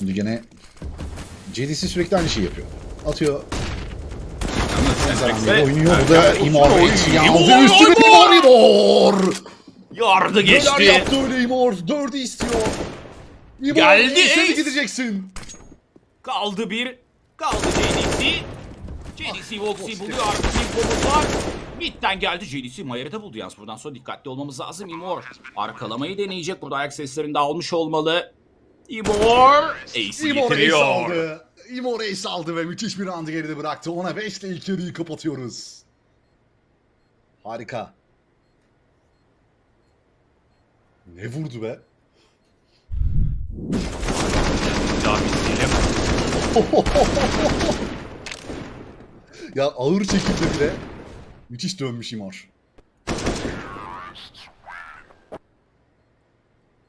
Şimdi gene JDC sürekli aynı şeyi yapıyor. Atıyor. Ve- oynuyor. Bu da İmor, aldı. Üstüne! İmor İmor. Yardı Neler geçti. yaptı öyle İmor. Dördü istiyor. İmor Geldi Ace. gideceksin? Kaldı bir. Kaldı JDC. JDC Voxy buluyor artık bir bomba var. Mid'den geldi JDC Mayer'i de buldu yalnız. Buradan sonra dikkatli olmamız lazım. Imor arkalamayı deneyecek. Burada ayak seslerini de almış olmalı. Imor Ace'i İmor Reis getiriyor. aldı. İmor Reis aldı ve müthiş bir roundu geride bıraktı. Ona 5 ile ilk yarıyı kapatıyoruz. Harika. Ne vurdu be? Ya ağır çekimde bile müthiş dönmüş İmor.